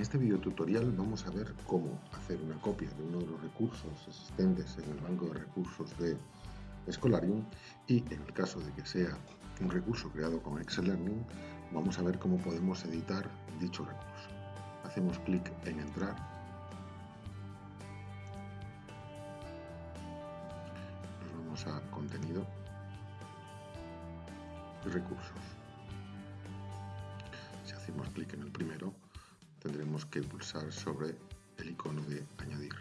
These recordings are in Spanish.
este video tutorial vamos a ver cómo hacer una copia de uno de los recursos existentes en el banco de recursos de Scholarium y en el caso de que sea un recurso creado con Excel Learning, vamos a ver cómo podemos editar dicho recurso. Hacemos clic en entrar. Nos vamos a contenido recursos. Si hacemos clic en el primero, que pulsar sobre el icono de añadir.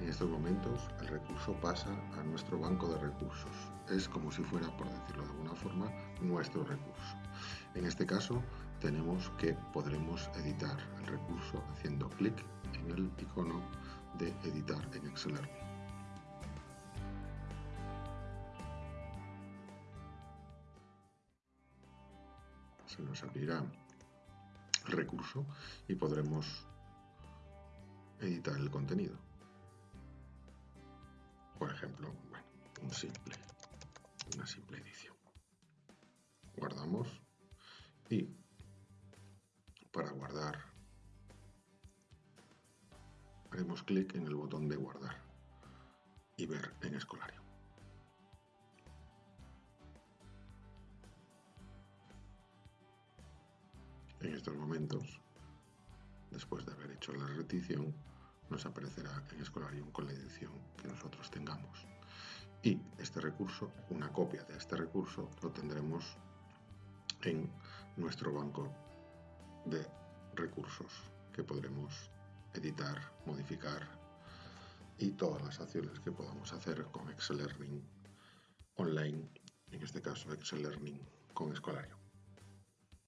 En estos momentos el recurso pasa a nuestro banco de recursos. Es como si fuera, por decirlo de alguna forma, nuestro recurso. En este caso tenemos que podremos editar el recurso haciendo clic en el icono de editar en Excel se nos abrirá el recurso y podremos editar el contenido. Por ejemplo, un simple, una simple edición. Guardamos y para guardar haremos clic en el botón de guardar y ver en escolario. Estos momentos, después de haber hecho la repetición, nos aparecerá en Escolarium con la edición que nosotros tengamos. Y este recurso, una copia de este recurso, lo tendremos en nuestro banco de recursos que podremos editar, modificar y todas las acciones que podamos hacer con Excel Learning online, en este caso Excel Learning con Escolario.